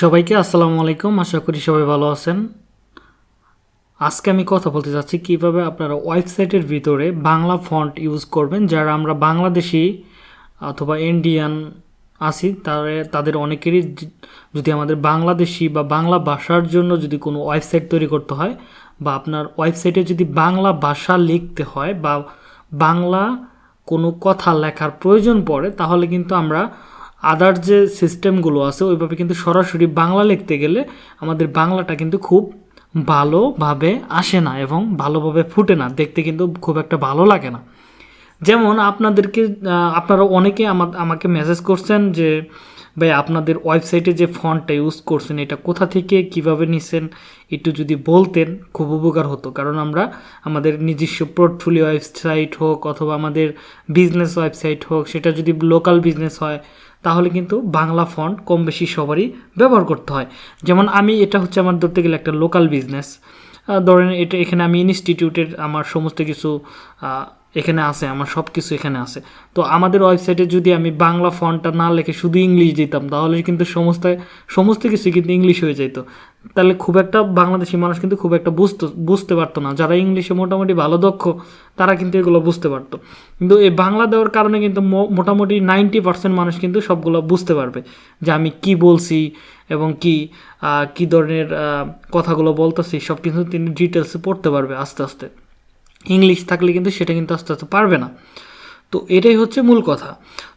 সবাইকে আসসালামু আলাইকুম। আশা করি সবাই ভালো আছেন। আজকে আমি কথা বলতে চাচ্ছি কীভাবে আপনারা ওয়েবসাইটের ভিতরে বাংলা ফন্ট ইউজ করবেন। যারা আমরা বাংলাদেশি অথবা ইন্ডিয়ান আছি, তারে, তাদের অনেকেরই যদি আমাদের বাংলাদেশি বা বাংলা ভাষার জন্য যদি কোনো ওয়েবসাইট তৈরি করতে হয় বা আপনার ওয়েবসাইটে যদি বাংলা ভাষা লিখতে হয় বা বাংলা কোনো কথা লেখার প্রয়োজন পড়ে, তাহলে কিন্তু আমরা আদার যে সিস্টেমগুলো আছে, ওইভাবে কিন্তু সরাসরি বাংলা লিখতে গেলে আমাদের বাংলাটা কিন্তু খুব ভালোভাবে আসে না এবং ভালোভাবে ফুটে না। দেখতে কিন্তু খুব একটা ভালো লাগে না। যেমন আপনাদেরকে আপনারা অনেকে আমা- আমাকে মেসেজ করছেন যে, ভাই, আপনাদের ওয়েবসাইটে যে ফন্টটা ইউজ করছেন, এটা কোথা থেকে, কীভাবে নিছেন? একটু যদি বলতেন, খুব উপকার হতো। কারণ আমরা আমাদের নিজস্ব পোর্টফোলিও ওয়েবসাইট হোক অথবা আমাদের বিজনেস ওয়েবসাইট হোক, সেটা যদি লোকাল বিজনেস হয় তাহলে কিন্তু বাংলা ফন্ট কম বেশি সবারই ব্যবহার করতে হয়। যেমন আমি, এটা হচ্ছে আমার ধরতে গেলে একটা লোকাল বিজনেস ধরেন এটা এখানে আমি ইনস্টিটিউটের আমার সমস্ত কিছু এখানে আছে, আমার সব কিছু এখানে আছে। তো আমাদের ওয়েবসাইটে যদি আমি বাংলা ফন্টটা না লিখে, শুধু ইংলিশ দিতাম, তাহলে কিন্তু সমস্ত সমস্ত কিছু কিন্তু ইংলিশ হয়ে যেত তাহলে খুব একটা বাংলাদেশি মানুষ কিন্তু খুব একটা বুঝতে বুঝতে পারতো না। যারা ইংলিশে মোটামুটি ভালো দক্ষ, তারা কিন্তু এগুলো বুঝতে পারতো। কিন্তু এই বাংলা দেওয়ার কারণে কিন্তু মোটামুটি নাইনটি পার্সেন্ট মানুষ কিন্তু সবগুলো বুঝতে পারবে যে আমি কি বলছি এবং কি কি ধরনের কথাগুলো বলতেছি, সব কিছু তিনি ডিটেলসে পড়তে পারবে আস্তে আস্তে। ইংলিশ থাকলে কিন্তু সেটা কিন্তু আস্তে আস্তে পারবে না। তো এটাই হচ্ছে মূল কথা।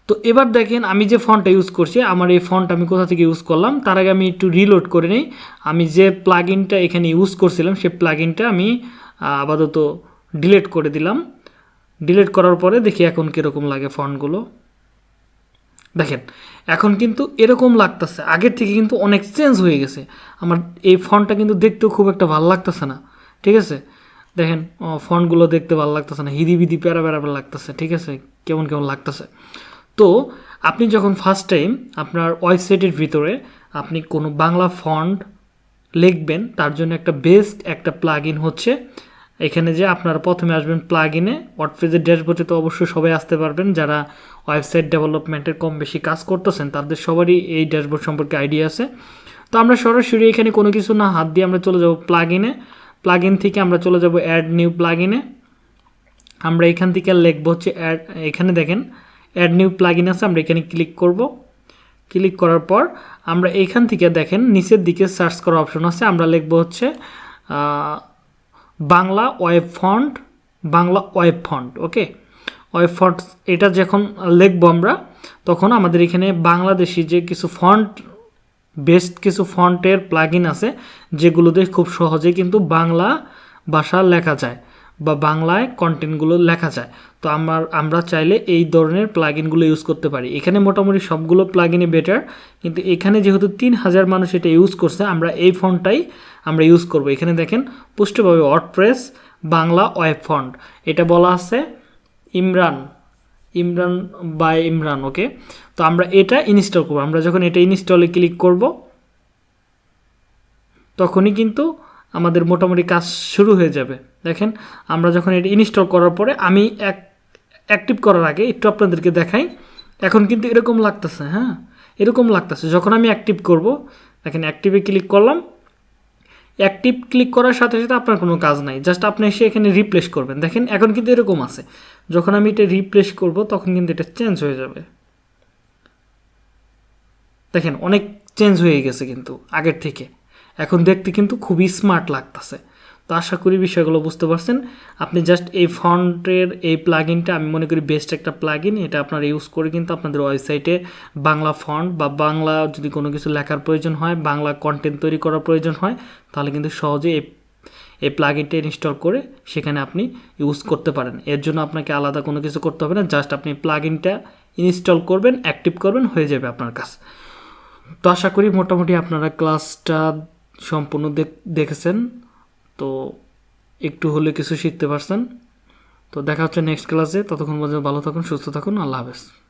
তো এবার দেখেন আমি যে ফন্টটা ইউজ করছি, আমার এই ফন্ট আমি কোথা থেকে ইউজ করলাম, তার আগে আমি একটু রিলোড করে নিই। আমি যে প্লাগইনটা এখানে ইউজ করছিলাম সেই প্লাগইনটা আমি আপাতত ডিলেট করে দিলাম। ডিলিট করার পরে দেখি এখন কীরকম লাগে ফন্টগুলো দেখেন, এখন কিন্তু এরকম লাগতেছে। আগের থেকে কিন্তু অনেক চেঞ্জ হয়ে গেছে। আমার এই ফন্টটা কিন্তু দেখতেও খুব একটা ভালো লাগতেছে না। ঠিক আছে? দেখেন ফন্টগুলো দেখতে ভালো লাগতেছে না, হিদি বিদি প্যারা প্যারা লাগতেছে, ঠিক আছে? কেমন কেমন লাগতেছে? তো, আপনি যখন ফার্স্ট টাইম আপনার ওয়েবসাইটের ভিতরে আপনি কোনো বাংলা ফন্ট লিখবেন, তার জন্য একটা বেস্ট একটা প্লাগ হচ্ছে। এখানে যে আপনারা প্রথমে আসবেন প্লাগ ইনে ওয়ার্ডপ্রেসের ড্যাশবোর্ডে তো অবশ্যই সবাই আসতে পারবেন। যারা ওয়েবসাইট ডেভেলপমেন্টের কম বেশি কাজ করতেছেন, তাদের সবারই এই ড্যাশবোর্ড সম্পর্কে আইডিয়া আছে। তো আমরা সরাসরি এখানে কোনো কিছু না হাত দিয়ে আমরা চলে যাব প্লাগ ইনে প্লাগ থেকে আমরা চলে যাব অ্যাড নিউ প্লাগ ইনে আমরা এখান থেকে লিখব হচ্ছে অ্যাড এখানে দেখেন অ্যাড নিউ প্লাগ আছে, আমরা এখানে ক্লিক করব। ক্লিক করার পর আমরা এইখান থেকে দেখেন, নিচের দিকে সার্চ করার অপশন আছে, আমরা লিখব হচ্ছে Bangla web font Bangla web font okay web font এটা যখন লিখব আমরা, তখন আমাদের এখানে বাংলাদেশি যে কিছু ফন্ট বেস্ট কিছু ফন্টের প্লাগইন আছে, যেগুলোতে খুব সহজে কিন্তু বাংলা ভাষা লেখা যায় বা বাংলায় কন্টেন্টগুলো লেখা যায়। তো আমার, আমরা চাইলে এই ধরনের প্লাগইনগুলো ইউজ করতে পারি। এখানে মোটামুটি সবগুলো প্লাগইনে বেটার কিন্তু এখানে যেহেতু তিন হাজার মানুষ এটা ইউজ করছে, আমরা এই ফন্টটাই আমরা ইউজ করব। এখানে দেখেন, পুষ্টভাবে ওয়ার্ডপ্রেস বাংলা ওয়েব ফন্ট এটা বলা আছে ইমরান ইমরান বাই ইমরান, ওকে? তো আমরা এটা ইনস্টল করব। আমরা যখন এটা ইনস্টলে ক্লিক করব, তখনই কিন্তু আমাদের মোটামুটি কাজ শুরু হয়ে যাবে। দেখেন, আমরা যখন এটা ইনস্টল করার পরে, আমি এক অ্যাক্টিভ করার আগে একটু আপনাদেরকে দেখাই। এখন কিন্তু এরকম লাগতেছে হ্যাঁ? এরকম লাগতেছে। যখন আমি অ্যাক্টিভ করব, দেখেন অ্যাক্টিভে ক্লিক করলাম অ্যাক্টিভ ক্লিক করার সাথে সাথে আপনার কোনো কাজ নাই। জাস্ট আপনি এসে এখানে রিপ্লেস করবেন। দেখেন, এখন কিন্তু এরকম আছে। যখন আমি এটা রিপ্লেস করব, তখন কিন্তু এটা চেঞ্জ হয়ে যাবে। দেখেন, অনেক চেঞ্জ হয়ে গেছে কিন্তু আগের থেকে। এখন দেখতে কিন্তু খুবই স্মার্ট লাগতেছে। তো আশা করি বিষয়গুলো বুঝতে পারছেন। আপনি জাস্ট এই ফন্টের এই প্লাগইনটা আমি মনে করি বেস্ট একটা প্লাগইন এটা আপনারা ইউজ করে কিন্তু আপনাদের ওয়েবসাইটে বাংলা ফন্ট বা বাংলা যদি কোনো কিছু লেখার প্রয়োজন হয়, বাংলা কন্টেন্ট তৈরি করার প্রয়োজন হয়, তাহলে কিন্তু সহজে এই এই প্লাগইনটা ইনস্টল করে সেখানে আপনি ইউজ করতে পারেন। এর জন্য আপনাকে আলাদা কোনো কিছু করতে হবে না জাস্ট আপনি প্লাগইনটা ইনস্টল করবেন অ্যাক্টিভ করবেন, হয়ে যাবে আপনার কাজ। তো আশা করি মোটামুটি আপনারা ক্লাসটা সম্পূর্ণ দেখ- দেখেছেন। তো একটু হলে কিছু শিখতে পারছেন। তো দেখা হচ্ছে নেক্সট ক্লাসে ততক্ষণ পর্যন্ত ভালো থাকুন, সুস্থ থাকুন। আল্লাহ হাফেজ।